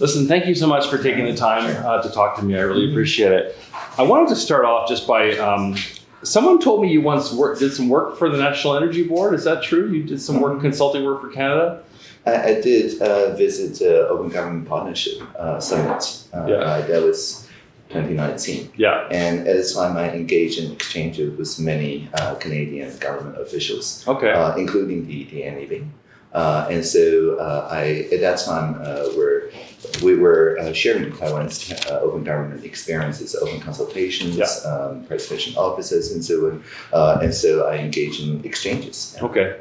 Listen, thank you so much for taking the time uh, to talk to me. I really appreciate it. I wanted to start off just by um, someone told me you once worked, did some work for the National Energy Board. Is that true? You did some work, consulting work for Canada? I, I did uh, visit the Open Government Partnership uh, Summit. Uh, Yeah. uh, that was 2019. Yeah. And at the time, I engaged in exchanges with many uh, Canadian government officials, Okay. uh, including the, the NEB. Uh, and so uh, I, at that time, uh, were, we were uh, sharing Taiwan's uh, open government experiences, open consultations, Yeah. um, presentation offices, and so on. Uh, and so I engaged in exchanges. okay.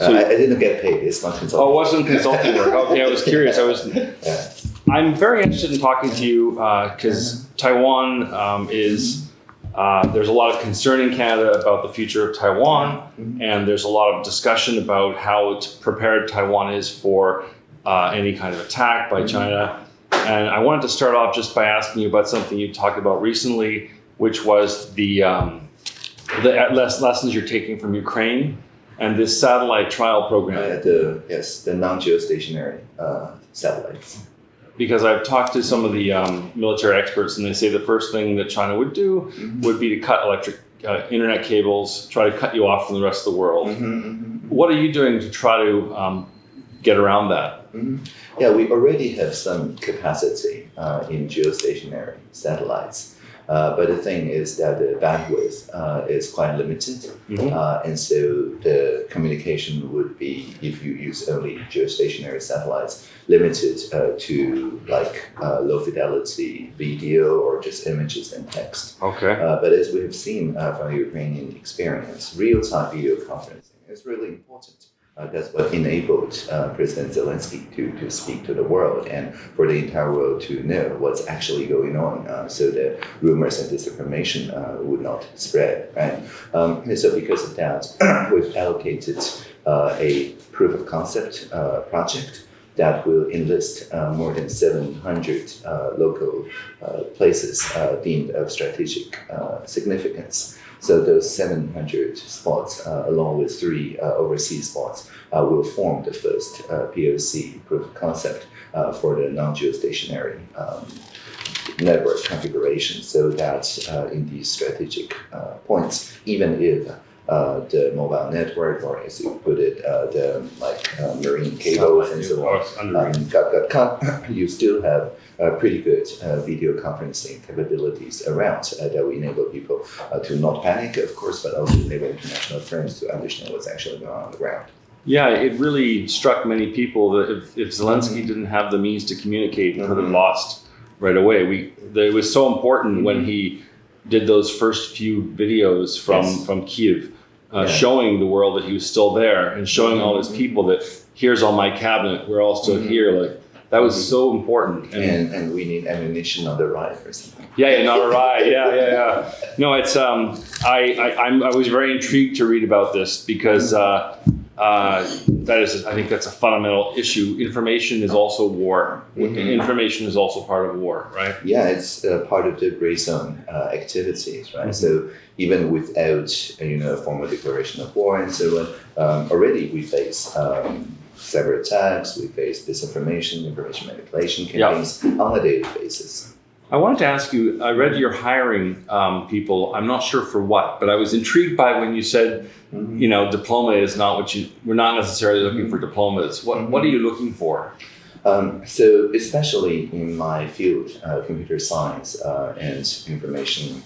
Uh, So- I, I didn't get paid. It's not consulting. Oh, it wasn't consulting work. Okay, I was curious. I was. Yeah. I'm very interested in talking to you because Taiwan um, is. Uh, there's a lot of concern in Canada about the future of Taiwan, Mhm. and there's a lot of discussion about how prepared Taiwan is for uh, any kind of attack by China. And I wanted to start off just by asking you about something you talked about recently, which was the um, the lessons you're taking from Ukraine and this satellite trial program. Uh, the yes, the non-geostationary uh, satellites. because I've talked to some of the um, military experts, and they say the first thing that China would do would be to cut electric uh, internet cables, try to cut you off from the rest of the world. Mhm, What are you doing to try to um, get around that? mhm, mhm. Yeah, we already have some capacity uh, in geostationary satellites. Uh, but the thing is that the bandwidth uh, is quite limited, Mhm. uh, and so the communication would be, if you use only geostationary satellites, limited uh, to like uh, low fidelity video or just images and text. Okay. Uh, but as we have seen uh, from the Ukrainian experience, real-time video conferencing is really important. Uh, that's what enabled uh, President Zelensky to, to speak to the world and for the entire world to know what's actually going on uh, so that rumors and disinformation uh, would not spread, right? Um, and so because of that, we've allocated uh, a proof of concept uh, project that will enlist uh, more than 700 uh, local uh, places deemed of strategic significance. So those 700 spots, uh, along with three uh, overseas spots, uh, will form the first uh, POC proof of concept uh, for the non-geostationary um, network configuration, so that uh, in these strategic uh, points, even if uh, the mobile network, or as you put it, uh, the like uh, marine cables and so on, um, got, got cut, you still have pretty good uh, video conferencing capabilities around uh, that will enable people uh, to not panic, of course, but also enable international firms to understand what's actually going on on the ground. Yeah, it really struck many people that if, if Zelensky didn't have the means to communicate, he could have Mhm. lost right away. We it was so important when Mhm. he did those first few videos from Yes. from Kiev, uh, Yeah. showing the world that he was still there and showing all his Mhm. people that here's all my cabinet, we're all still Mhm. here. Like that was Mhm. so important. And, and we need ammunition on the right or something. Yeah, yeah, not a right. Yeah, yeah, yeah. No, it's um, I, I, I'm, I was very intrigued to read about this because uh, uh, that is, I think that's a fundamental issue. Information is also war. Mhm. Information is also part of war, right? Yeah, it's uh, part of the gray zone uh, activities, right? Mhm. So even without uh, you know a formal declaration of war and so on, um, already we face um, cyber attacks, we face disinformation, information manipulation campaigns on a daily basis. I wanted to ask you. I read you're hiring um, people. I'm not sure for what, but I was intrigued by when you said, you know, diploma is not what you. We're not necessarily looking for diplomas. What What are you looking for? Um, so especially in my field, uh, computer science uh, and information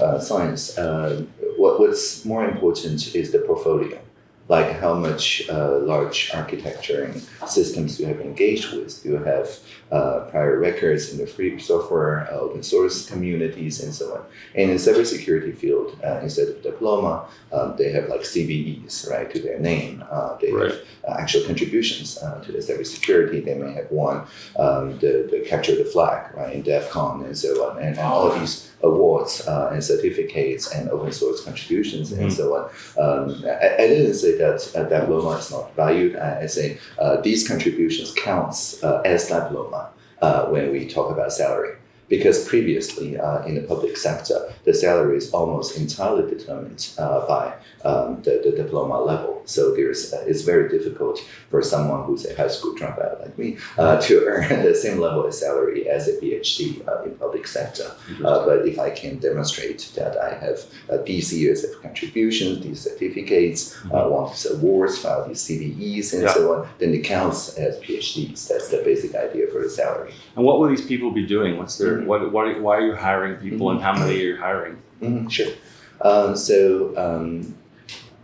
uh, science, uh, what, what's more important is the portfolio. Like how much uh, large architecture and systems you have engaged with. Do you have uh, prior records in the free software, uh, open source communities, and so on. And in the cybersecurity field, uh, instead of diploma, um, they have like CVEs, right, to their name. Uh, they Right. have uh, actual contributions uh, to the cybersecurity. They may have won um, the, the capture the flag, right, in DEF CON and so on, and, and all of these awards uh, and certificates and open source contributions Mhm. and so on. Um, I, I didn't say that uh, diploma is not valued. I, I say these contributions counts uh, as diploma uh, when we talk about salary because previously uh, in the public sector, the salary is almost entirely determined uh, by um, the, the diploma level. So there's uh, it's very difficult for someone who's a high school dropout like me uh, to earn the same level of salary as a PhD uh, in public sector. Uh, but if I can demonstrate that I have uh, these years of contributions, these certificates, uh, won these awards, filed these CVEs, and Yeah. so on, then it counts as PhDs. That's the basic idea for the salary. And what will these people be doing? What's their Mhm. what, what? Why are you hiring people, and how many are you hiring? Mhm, sure. Um, so um,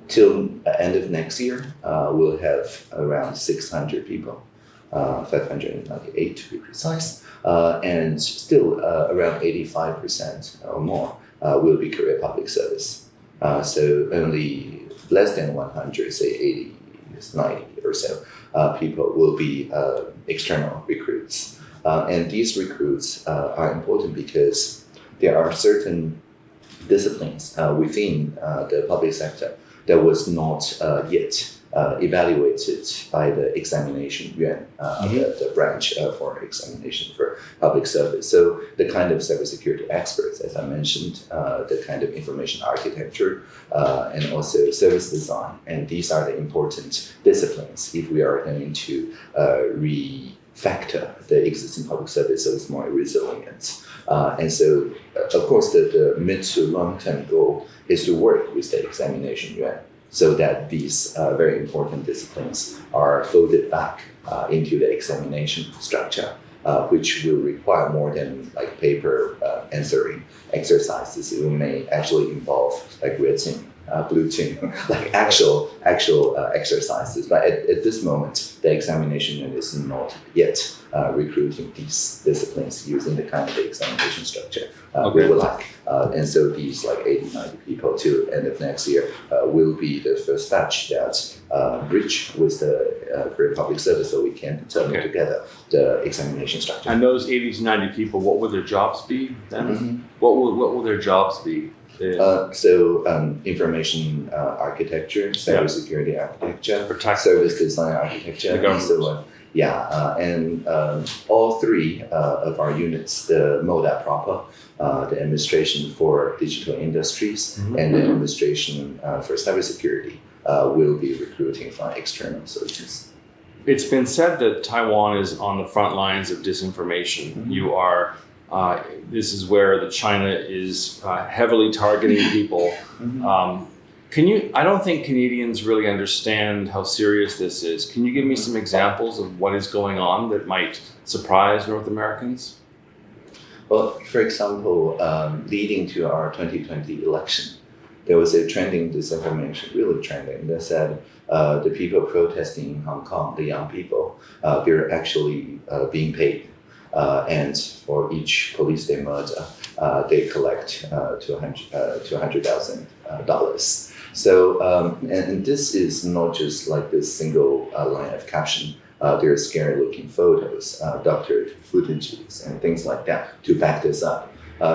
till the end of next year, uh, we'll have around 600 people, uh, 598 to be precise, uh, and still uh, around 85% or more uh, will be career public service. Uh, so only less than 100, say 80, 90 or so, uh, people will be uh, external recruits. Uh, and these recruits uh, are important because there are certain disciplines uh, within uh, the public sector that was not uh, yet uh, evaluated by the examination yuan, uh, Mhm. the, the branch uh, for examination for public service. So the kind of cybersecurity experts, as I mentioned, uh, the kind of information architecture, uh, and also service design, and these are the important disciplines if we are going to uh, refactor the existing public service it's more resilient. Uh, and so, uh, of course, the, the mid to long term goal is to work with the examination yuan so that these uh, very important disciplines are folded back uh, into the examination structure, uh, which will require more than like paper uh, answering exercises. It may actually involve like team, uh, blue team, like actual actual uh, exercises. But at, at this moment, the examination is not yet uh, recruiting these disciplines using the kind of the examination structure uh, we would like. Uh, and so these like 80, 90 people till end of next year uh, will be the first batch that uh, bridge with the uh, public service so we can determine Okay. together the examination structure. And those eighty to ninety people, what will their jobs be then? Mhm. What will what will their jobs be? They- Uh, so um, information uh, architecture, cybersecurity architecture, protect service design architecture, and so on. Yeah, uh, and um, all three uh, of our units, the MODA proper, uh, the administration for digital industries, Mhm. and the administration uh, for cybersecurity, uh, will be recruiting from external sources. It's been said that Taiwan is on the front lines of disinformation. Mhm. You are. Uh, this is where the China is uh, heavily targeting people. Um, can you? I don't think Canadians really understand how serious this is. Can you give me some examples of what is going on that might surprise North Americans? Well, for example, um, leading to our 2020 election, there was a trending disinformation, really trending, that said uh, the people protesting in Hong Kong, the young people, uh, they're actually uh, being paid. Uh, and for each police they murder, uh, they collect uh, 200,000 uh, 200,000 uh, dollars. So, um, and, and this is not just like this single line of caption. There are scary looking photos, doctored footages, and things like that to back this up.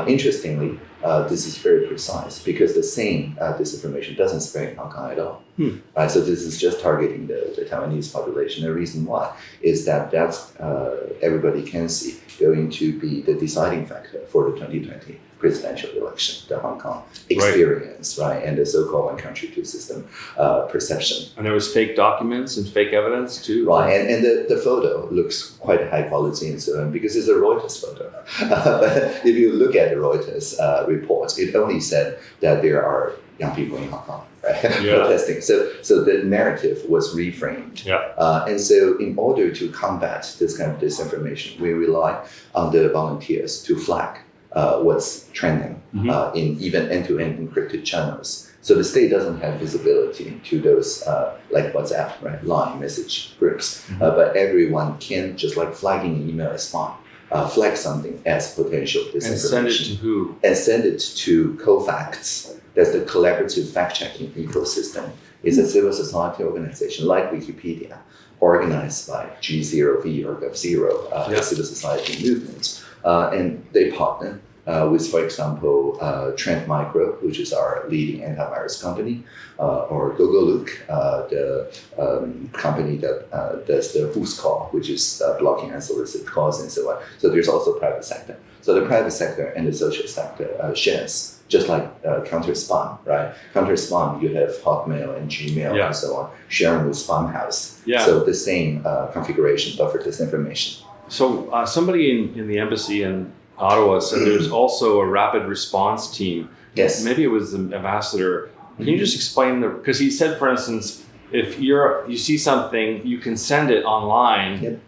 Interestingly, uh, this is very precise because the same uh, disinformation doesn't spread in Hong Kong at all. Hmm. Right, so this is just targeting the, the Taiwanese population. The reason why is that that's uh, everybody can see going to be the deciding factor for the 2020 presidential election, the Hong Kong experience, right, and the so-called one country two system uh, perception. And there was fake documents and fake evidence too. Right, and, and the, the photo looks quite high quality and so on because it's a Reuters photo. but if you look at the Reuters uh, report, it only said that there are young people in Hong Kong right, Yeah. protesting. So, so the narrative was reframed. Yeah. Uh, and so, in order to combat this kind of disinformation, we rely on the volunteers to flag uh, what's trending Mhm. uh, in even end-to-end encrypted channels. So the state doesn't have visibility to those uh, like WhatsApp, right, line message groups, Mhm. uh, but everyone can just like flagging an email is fine. Uh, flag something as potential And send it to who? and send it to CoFacts. That's the collaborative fact-checking ecosystem. It's a civil society organization like Wikipedia, organized by G0V or GovZero, uh, Yeah. civil society movement. Uh, and they partner uh, with, for example, uh, Trend Micro, which is our leading antivirus company, uh, or Gogolook, uh, the um, company that uh, does the Whoscall, which is uh, blocking unsolicited calls and so on. So there's also private sector. So the private sector and the social sector uh, shares, just like uh, counter spam, right? Counter spam, you have Hotmail and Gmail Yeah. and so on, sharing with Spamhaus. Yeah. So the same uh, configuration, but for disinformation. So uh, somebody in, in the embassy in Ottawa said there's also a rapid response team. Yes. Maybe it was the ambassador. Can you just explain the? Because he said, for instance, if you're you see something, you can send it online, Yep.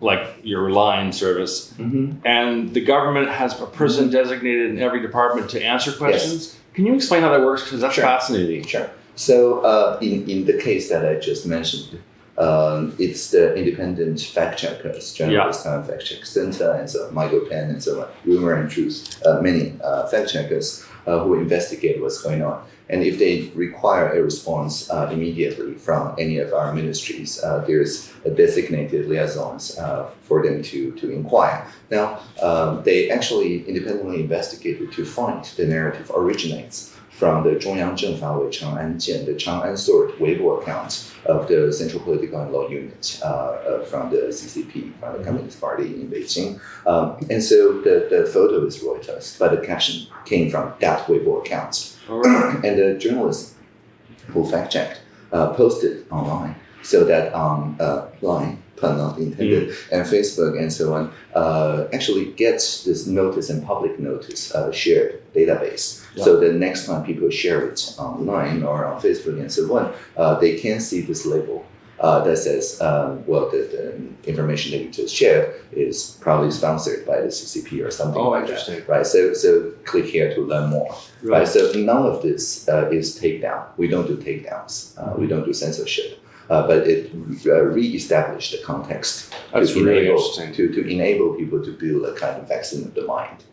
like your line service, Mm-hmm. and the government has a person designated in every department to answer questions. Yes. Can you explain how that works? Because that's Sure. fascinating. Sure. So uh, in, in the case that I just mentioned, um, it's the independent fact checkers, Journalist Time Fact Check Center, and so MyGoPen, and so on, Rumor and Truth, uh, many uh, fact checkers uh, who investigate what's going on. And if they require a response uh, immediately from any of our ministries, uh, there's a designated liaisons uh, for them to, to inquire. Now, um, they actually independently investigated to find the narrative originates from the Zhongyang Zhengfa Wei Chang'an Jian, the Chang'an Sword Weibo account of the Central Political and Law Unit uh, uh from the CCP, from the mm-hmm. Communist Party in Beijing. Um, and so the, the photo is Reuters, but the caption came from that Weibo account. Right. and the journalist who fact-checked uh, posted online so that online line pun not intended, and Facebook and so on, uh, actually gets this notice and public notice uh, shared database. So the next time people share it online or on Facebook and so on, uh, they can see this label. Uh, that says, um, well, the, the information that you just shared is probably sponsored by the CCP or something Oh, like interesting. that, right? So, so click here to learn more right? Right. So none of this uh, is takedown. We don't do takedowns. Uh, we don't do censorship. Uh, but it uh, re-established the context That's to really enable to, to enable people to build a kind of vaccine of the mind.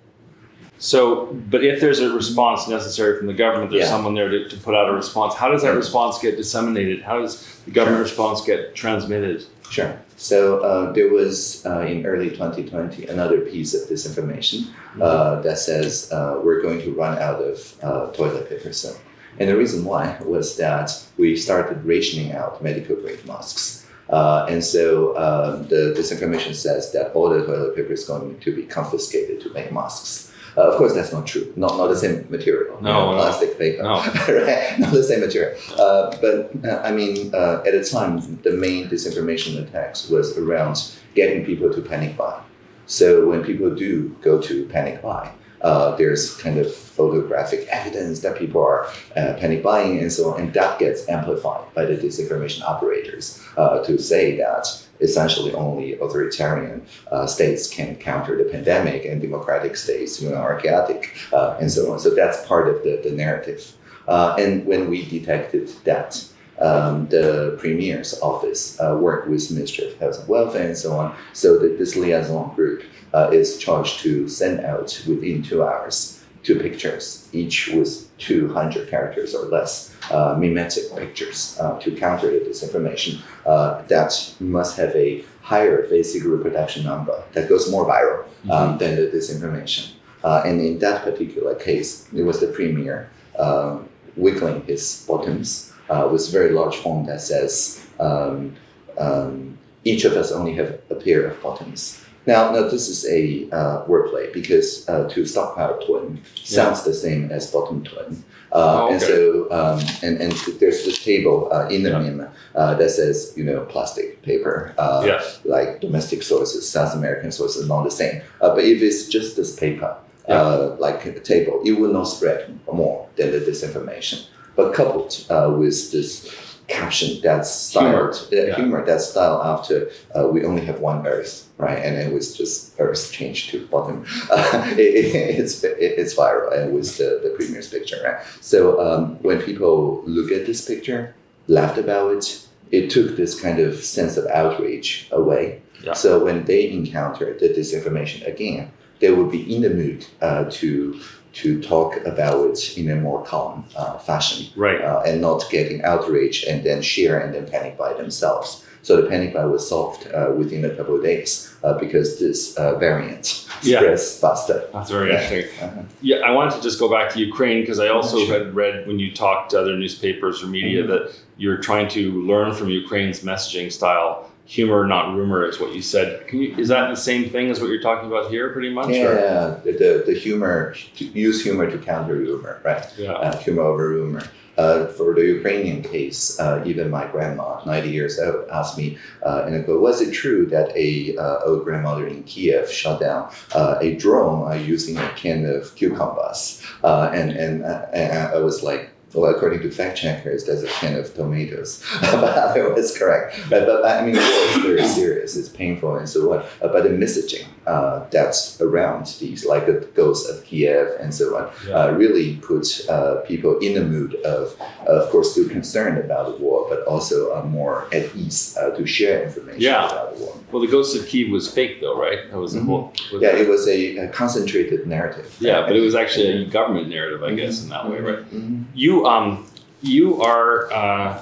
So, but if there's a response necessary from the government, there's Yeah. someone there to, to put out a response. How does that response get disseminated? How does the government response get transmitted? Sure. So uh, there was uh, in early 2020 another piece of disinformation uh, that says uh, we're going to run out of uh, toilet paper soon. And the reason why was that we started rationing out medical grade masks. Uh, and so um, the disinformation says that all the toilet paper is going to be confiscated to make masks. Uh, of course, that's not true. Not, not the same material. you No, know, no. plastic paper. No. right? Not the same material. Uh, but uh, I mean, uh, at the time, the main disinformation attacks was around getting people to panic buy. So when people do go to panic buy, uh, there's kind of photographic evidence that people are uh, panic buying and so on, and that gets amplified by the disinformation operators uh, to say that essentially only authoritarian uh, states can counter the pandemic and democratic states you know, are chaotic uh, and so on. So that's part of the, the narrative. Uh, and when we detected that, um, the premier's office uh, worked with Ministry of Health and Welfare and so on. So that this liaison group uh, is charged to send out within two hours two pictures, each with 200 characters or less, uh, mimetic pictures uh, to counter the disinformation uh, that must have a higher basic reproduction number that goes more viral um, than the disinformation. Uh, and in that particular case, it was the premier um, wiggling his bottoms uh, with very large font that says, um, um, each of us only have a pair of bottoms. Now, now this is a uh, wordplay because uh, to stockpile twin sounds the same as bottom twin. Uh, Oh, And so, um, and, and there's this table uh, in the Yeah. meme uh, that says, you know, plastic paper, uh, Yes. like domestic sources, South American sources, not the same. Uh, but if it's just this paper, uh, like a table, it will not spread more than the disinformation. But coupled uh, with this caption that's Humor. uh, Yeah. humor that style after uh, we only have one Earth, right? And it was just Earth changed to bottom. Uh, it, it- it's it, it's viral and with the, the premier's picture, right? So um, when people look at this picture, laughed about it, it took this kind of sense of outrage away. Yeah. So when they encounter the disinformation again, they will be in the mood uh, to to talk about it in a more calm uh, fashion Right. uh, and not getting outraged and then share and then panic by themselves. So the panic buy was solved uh, within a couple of days uh, because this uh, variant Yeah. spreads faster. That's very Yeah. interesting. Uh-huh. Yeah, I wanted to just go back to Ukraine because I also Sure. had read when you talked to other newspapers or media Mhm. that you're trying to learn from Ukraine's messaging style. Humor, not rumor, is what you said. Can you, is that the same thing as what you're talking about here, pretty much? or- Yeah, the, the, the humor, to use humor to counter rumor, right? Yeah. uh, humor over rumor. Uh, for the Ukrainian case, uh, even my grandma, 90 years old, asked me, uh, and I go, was it true that a uh, old grandmother in Kiev shot down uh, a drone uh, using a can of cucumbers? Uh, and, and, uh, and I was like, well, according to fact checkers, that's a can of tomatoes. but it was correct. But, but I mean, it's very serious. It's painful and so on. Uh, but the messaging uh, that's around these, like the ghost of Kiev and so on, Yeah. uh, really put uh, people in the mood of, of course, still concerned about the war, but also uh, more at ease uh, to share information Yeah. about the war. Well, the Ghost of Kiev was fake, though, right? That was the Mhm. whole. was Yeah, it- it was a, a concentrated narrative. yeah, but it was actually a government narrative, I guess, in that way, right? Mhm. You um you are uh,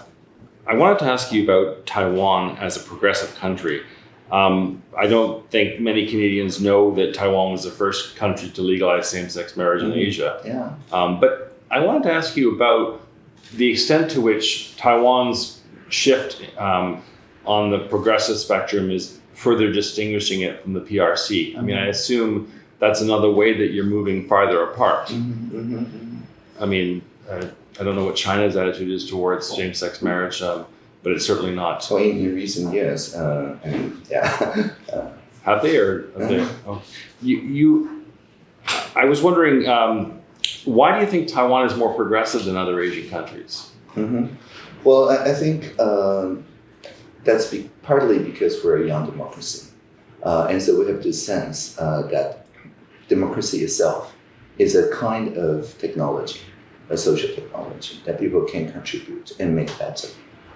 I wanted to ask you about Taiwan as a progressive country. Um, I don't think many Canadians know that Taiwan was the first country to legalize same-sex marriage in Mhm. Asia. Yeah. Um, but I wanted to ask you about the extent to which Taiwan's shift um, on the progressive spectrum is further distinguishing it from the PRC. I mean, I assume that's another way that you're moving farther apart. Mhm, mhm. I mean, uh, I don't know what China's attitude is towards same-sex marriage, um, but it's certainly not. So in, recent years, uh, and yeah, uh, Have they or have they? Oh. You, you, I was wondering, um, why do you think Taiwan is more progressive than other Asian countries? hmm Well, I, I think um, that's be, partly because we're a young democracy. Uh, and so we have this sense uh, that democracy itself is a kind of technology, a social technology that people can contribute and make better.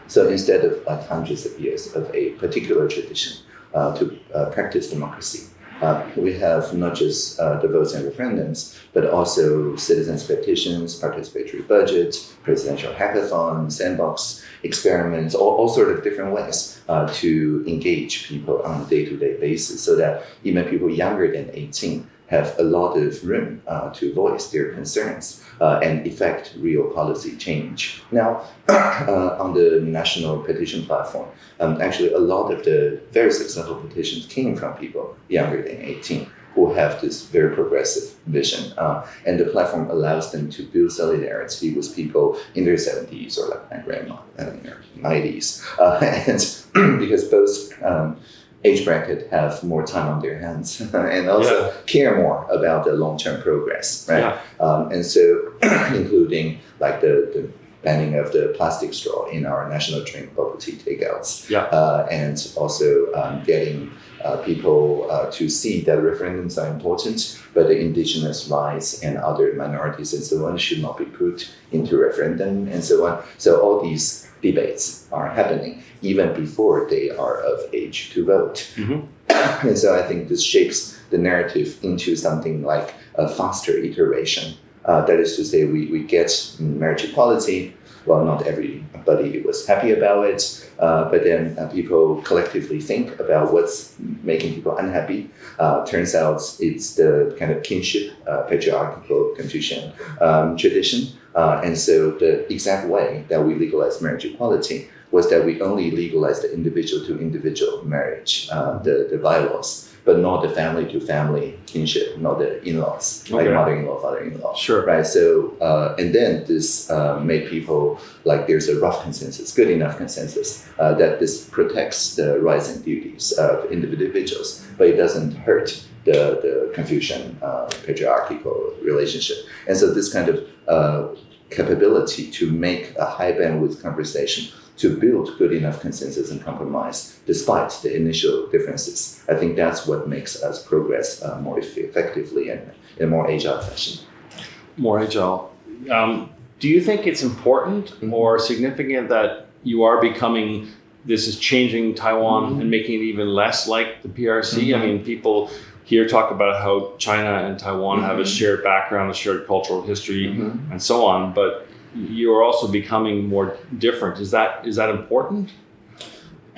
So instead of like hundreds of years of a particular tradition uh, to uh, practice democracy, uh, we have not just uh, the votes and referendums, but also citizens' petitions, participatory budgets, presidential hackathons, sandbox experiments, all, all sort of different ways uh, to engage people on a day-to-day basis so that even people younger than 18 have a lot of room uh, to voice their concerns uh, and effect real policy change. Now, uh, on the national petition platform, um, actually a lot of the very successful petitions came from people younger than 18 who have this very progressive vision. Uh, and the platform allows them to build solidarity with people in their 70s or like my grandma in her 90s. Uh, and because both um, age bracket have more time on their hands and also care more about the long-term progress, right? Yeah. Um, and so, including like the, the banning of the plastic straw in our national drink bubble tea takeouts, Yeah. uh, and also um, getting uh, people uh, to see that referendums are important, but the indigenous rights and other minorities and so on should not be put into referendum and so on. So all these debates are happening even before they are of age to vote. Mhm. and so I think this shapes the narrative into something like a faster iteration. Uh, that is to say, we, we get marriage equality. Well, not everybody was happy about it, uh, but then uh, people collectively think about what's making people unhappy. Uh, turns out it's the kind of kinship, uh, patriarchal Confucian um, tradition. Uh, and so the exact way that we legalize marriage equality was that we only legalized the individual to individual marriage, uh, the, the bylaws, but not the family to family kinship, not the in laws, like Okay. mother in law, father in law. Sure. Right. So, uh, and then this uh, made people like there's a rough consensus, good enough consensus uh, that this protects the rights and duties of individuals, but it doesn't hurt the, the Confucian uh, patriarchal relationship. And so, this kind of uh, capability to make a high bandwidth conversation to build good enough consensus and compromise despite the initial differences. I think that's what makes us progress uh, more eff- effectively and in a more agile fashion. More agile. Um, do you think it's important Mhm. or significant that you are becoming this is changing Taiwan Mhm. and making it even less like the PRC? I Mhm. mean, people here talk about how China and Taiwan have a Mhm. shared background, a shared cultural history, Mhm. and so on. But you are also becoming more different. Is that is that important?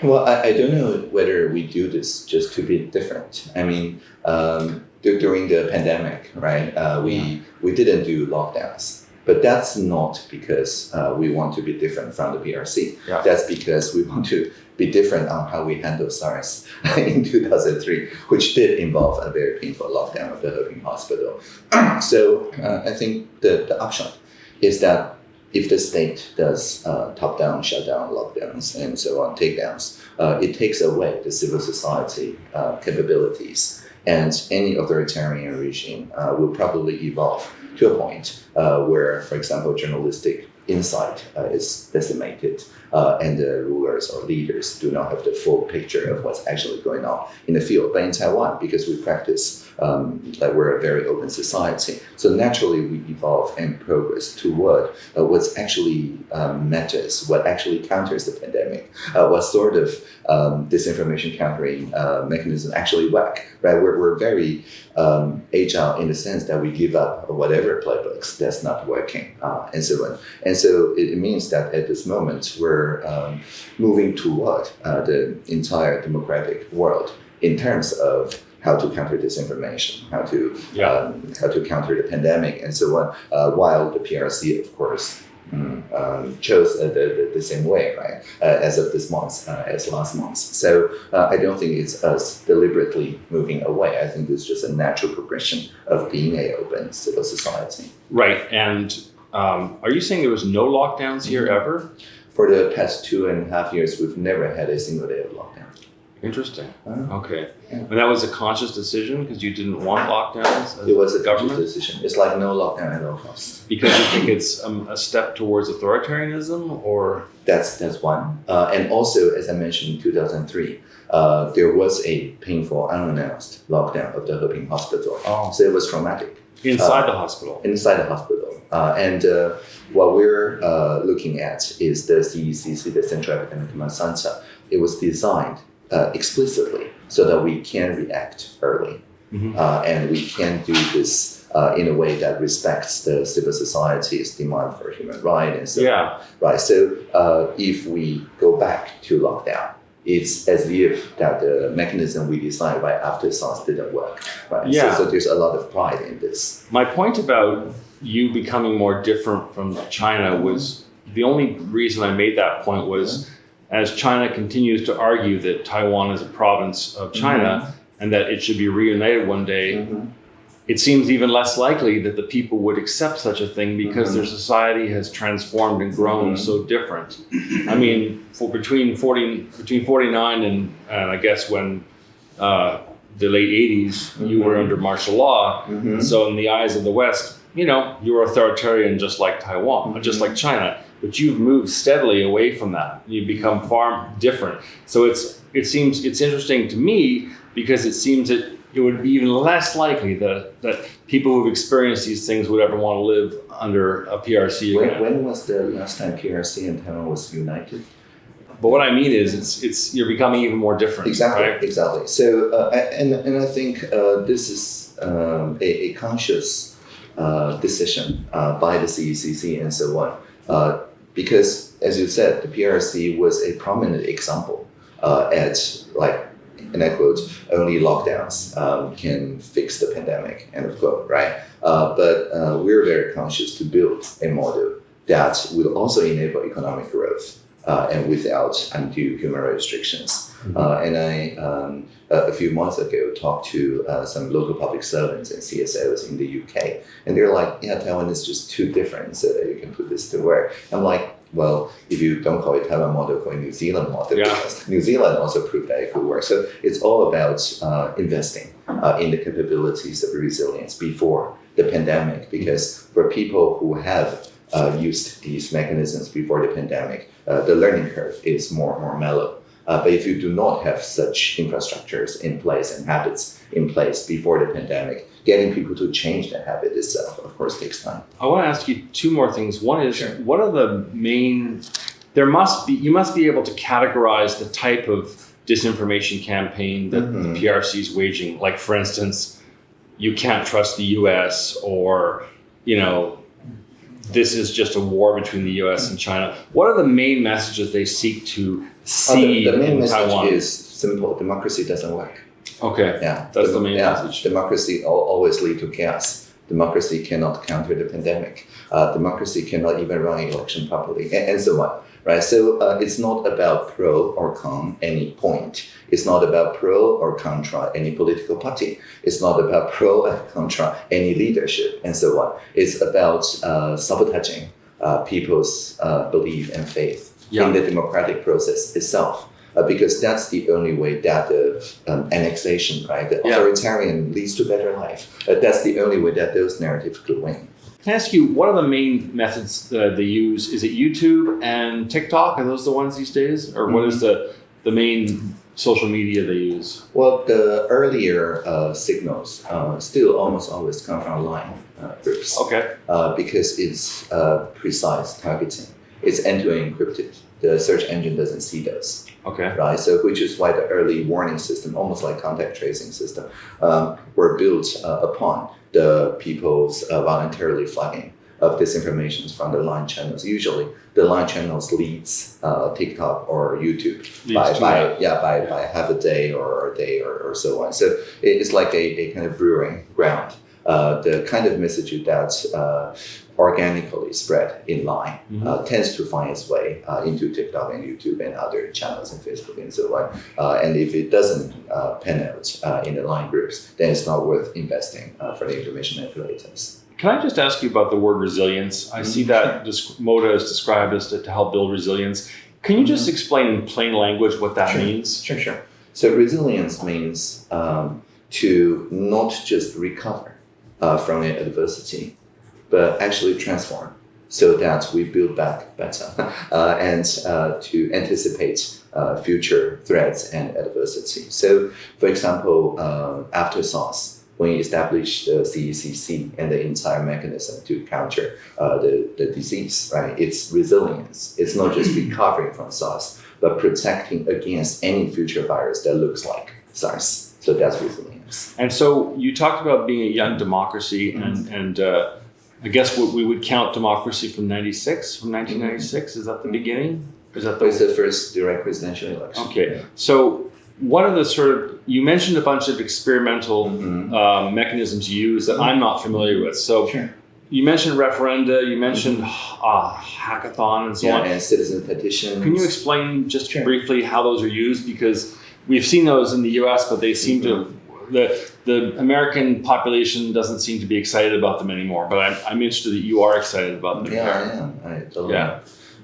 Well, I, I don't know whether we do this just to be different. I mean, um, during the pandemic, right? Uh, we we didn't do lockdowns, but that's not because uh, we want to be different from the PRC. Yeah. That's because we want to be different on how we handle SARS in 2003, which did involve a very painful lockdown of the Hoping Hospital. so uh, I think the, the upshot is that if the state does uh, top-down shutdown lockdowns and so on takedowns, uh, it takes away the civil society uh, capabilities, and any authoritarian regime uh, will probably evolve to a point uh, where, for example, journalistic insight uh, is decimated, and the rulers or leaders do not have the full picture of what's actually going on in the field. But in Taiwan, because we practice um, like we're a very open society, so naturally we evolve and progress toward uh, actually um, matters, what actually counters the pandemic, uh, what sort of um, disinformation countering uh, mechanism actually work. Right, we're, we're very um, agile in the sense that we give up whatever playbooks that's not working uh, and so on. And so it, it means that at this moment we're um, moving toward uh, the entire democratic world in terms of how to counter disinformation, how to Yeah. um, how to counter the pandemic, and so on. Uh, while the PRC, of course, mm, um, chose uh, the, the, the same way, right, uh, as of this month, uh, as last month. So uh, I don't think it's us deliberately moving away. I think it's just a natural progression of being a open civil society. Right. And um, are you saying there was no lockdowns here Mm-hmm. ever? For the past two and a half years, we've never had a single day of lockdown. Interesting. Uh, Okay. Yeah. And that was a conscious decision because you didn't want lockdowns? It was a government? government decision. It's like no lockdown at all costs. Because you think it's um, a step towards authoritarianism or? That's that's one. Uh, and also, as I mentioned in 2003, uh, there was a painful, unannounced lockdown of the Hoping Hospital. Oh. So it was traumatic Inside Uh, the hospital? inside the hospital. Uh, and uh, what we're uh, looking at is the CECC, the Central Epidemic Command Center. It was designed uh, explicitly so that we can react early. Mhm. Uh, and we can do this uh, in a way that respects the civil society's demand for human rights and so Yeah. right? So uh, if we go back to lockdown, it's as if that the mechanism we designed right after SARS didn't work, right? Yeah. So, so there's a lot of pride in this. My point about you becoming more different from China was the only reason I made that point was as China continues to argue that Taiwan is a province of China and that it should be reunited one day, it seems even less likely that the people would accept such a thing because Mhm. their society has transformed and grown Mhm. so different. I mean, for between forty between forty nine and, and I guess when uh, the late 80s you were Mhm. under martial law. So in the eyes of the West, you know, you were authoritarian just like Taiwan, just like China. But you've moved steadily away from that. You've become far different. So it's it seems it's interesting to me because it seems that it would be even less likely that that people who've experienced these things would ever want to live under a PRC When, when was the last time PRC and Taiwan was united? But what I mean is, it's it's you're becoming even more different. Exactly, Right? exactly. So, uh, and and I think uh, this is um, a, a conscious uh, decision uh, by the CECC and so on, uh, because as you said, the PRC was a prominent example uh, at like. And I quote, only lockdowns um, can fix the pandemic, end of quote, right? Uh, but uh, we're very conscious to build a model that will also enable economic growth uh, and without undue human rights restrictions. Uh, and I, um, a few months ago, talked to uh, some local public servants and CSOs in the UK, and they're like, "Yeah, Taiwan is just too different, so that you can put this to work." I'm like, "Well, if you don't call it Taiwan model, call it New Zealand model, Yeah. New Zealand also proved that it could work." So it's all about uh, investing uh, in the capabilities of resilience before the pandemic, because for people who have uh, used these mechanisms before the pandemic, the learning curve is more more mellow. Uh, but if you do not have such infrastructures in place and habits in place before the pandemic, getting people to change the habit itself, of course, takes time. I want to ask you two more things. One is, Sure. what are the main? There must be. You must be able to categorize the type of disinformation campaign that Mhm. the PRC is waging. Like, for instance, you can't trust the U.S. or, you know, this is just a war between the U.S. and China. What are the main messages they seek to see the, the main in message Taiwan? is simple: democracy doesn't work. okay, Yeah, That's the Dem- main yeah, message. Democracy always lead to chaos. Democracy cannot counter the pandemic. Uh, democracy cannot even run an election properly, and, and so on. Right. So uh, it's not about pro or con any point. It's not about pro or contra any political party. It's not about pro or contra any leadership, and so on. It's about uh, sabotaging uh, people's uh, belief and faith Yeah. in the democratic process itself. Uh, because that's the only way that the um, annexation, right, the Yeah. authoritarian leads to better life. Uh, that's the only way that those narratives could win. Can I ask you what are the main methods uh, they use? Is it YouTube and TikTok? Are those the ones these days, or what is the the main social media they use? Well, the earlier uh, signals uh, still almost always come from line uh, groups Okay, uh, because it's uh, precise targeting. It's end-to-end encrypted. The search engine doesn't see those. Okay, right? So which is why the early warning system, almost like contact tracing system, um, were built uh, upon the people's uh, voluntarily flagging of disinformation from the line channels. Usually, the line channels leads uh, TikTok or YouTube by, to by yeah by, by half a day or a day or, or so on. So it's like a, a kind of brewing ground. Uh, the kind of message that uh, organically spread in line Mhm. uh, tends to find its way uh, into TikTok and YouTube and other channels and Facebook and so on. Uh, and if it doesn't uh, pan out uh, in the line groups, then it's not worth investing uh, for the information manipulators. Can I just ask you about the word resilience? I see Mhm, that Moda is described as to, to help build resilience. Can you just explain in plain language what that Sure. means? Sure, sure. So resilience means um, to not just recover uh, from an adversity, but actually transform so that we build back better uh, and uh, to anticipate uh, future threats and adversity. So, for example, uh, after SARS, when we established the CECC and the entire mechanism to counter uh, the, the disease, right? It's resilience. It's not just recovering from SARS, but protecting against any future virus that looks like SARS. So that's resilience. And so you talked about being a young democracy, Mm-hmm. and and uh, I guess what we would count democracy from '96, from 1996. Is that the beginning? Is that It was the the first direct presidential election. okay? So one of the sort of you mentioned a bunch of experimental Mhm. um, mechanisms used that I'm not familiar with. So Sure. you mentioned referenda, you mentioned uh, hackathon, and so Yeah, on. and citizen petitions. Can you explain just Sure. briefly how those are used? Because we've seen those in the U.S., but they seem to the the American population doesn't seem to be excited about them anymore. But I'm, I'm interested that you are excited about them. Yeah, I am. I totally Yeah.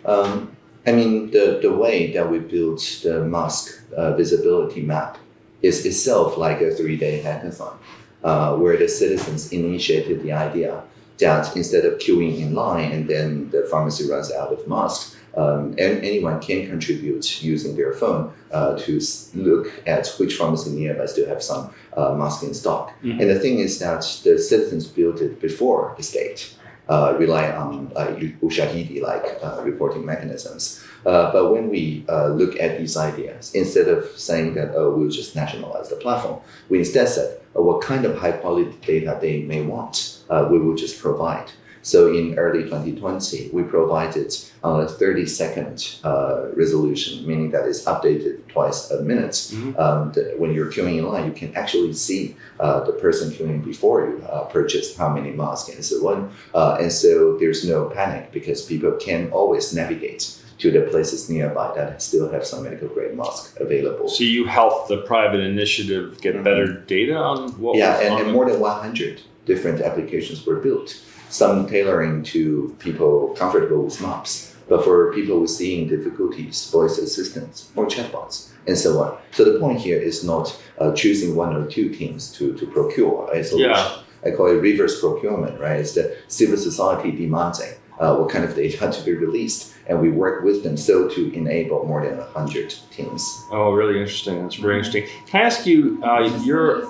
Um, I mean, the, the way that we built the mask uh, visibility map is itself like a three day hackathon uh, where the citizens initiated the idea that instead of queuing in line and then the pharmacy runs out of masks, um, and anyone can contribute using their phone uh, to look at which pharmacy nearby still have some uh, mask in stock. Mhm. And the thing is that the citizens built it before the state uh, rely on uh, ushahidi like uh, reporting mechanisms. Uh, but when we uh, look at these ideas, instead of saying that oh we'll just nationalize the platform, we instead said uh, what kind of high quality data they may want, uh, we will just provide. So in early 2020, we provided uh, a 30 second uh, resolution, meaning that it's updated twice a minute. Mhm. Um, the, when you're queuing in line, you can actually see uh, the person queuing before you uh, purchased how many masks and so on. Uh, and so there's no panic because people can always navigate to the places nearby that still have some medical grade mask available. So you help the private initiative get Mhm. better data on what yeah, was and, on and more than 100 different applications were built. Some tailoring to people comfortable with maps, but for people with seeing difficulties, voice assistants or chatbots, and so on. So the point here is not uh, choosing one or two teams to, to procure a solution. Yeah. I call it reverse procurement, right? It's the civil society demanding uh, what kind of data to be released, and we work with them so to enable more than 100 teams. Oh, really interesting. That's very interesting. Can I ask you? Uh, you're Uh,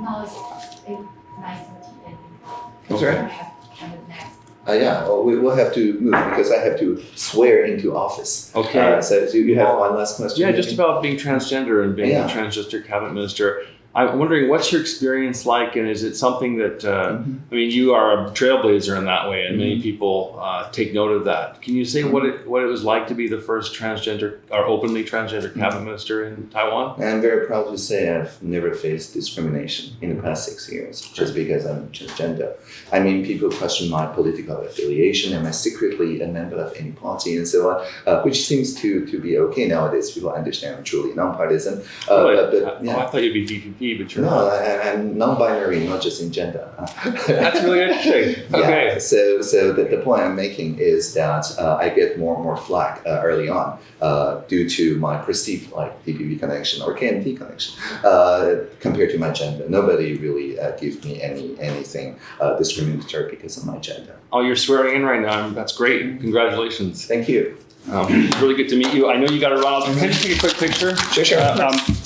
now it's eight, nine thirty, Uh, yeah, well, we will have to move because I have to swear into office. okay. Uh, so, so you have one last question? Yeah, just about being transgender and being Yeah. a transgender cabinet minister. I'm wondering what's your experience like, and is it something that uh, Mhm. I mean, you are a trailblazer in that way, and many Mm-hmm. people uh, take note of that. Can you say what it what it was like to be the first transgender or openly transgender Mm-hmm. cabinet minister in Taiwan? I'm very proud to say I've never faced discrimination in the past six years just because I'm transgender. I mean, people question my political affiliation. Am I secretly a member of any party and so on, uh, which seems to, to be okay nowadays. People understand I'm truly nonpartisan. Uh, Really? but, but, Oh, yeah. I thought you'd be DPP, but you're No, I'm non-binary, not just in gender. That's really interesting. Yeah, Okay. so so the, the point I'm making is that uh, I get more and more flack uh, early on uh, due to my perceived like DPP connection or KMT connection uh, compared to my gender. Nobody really uh, gives me any anything uh, discriminatory because of my gender. Oh, you're swearing in right now. That's great. Congratulations. Thank you. Um, really good to meet you. I know you got to run. Can you take a quick picture? Sure, sure. Uh, um,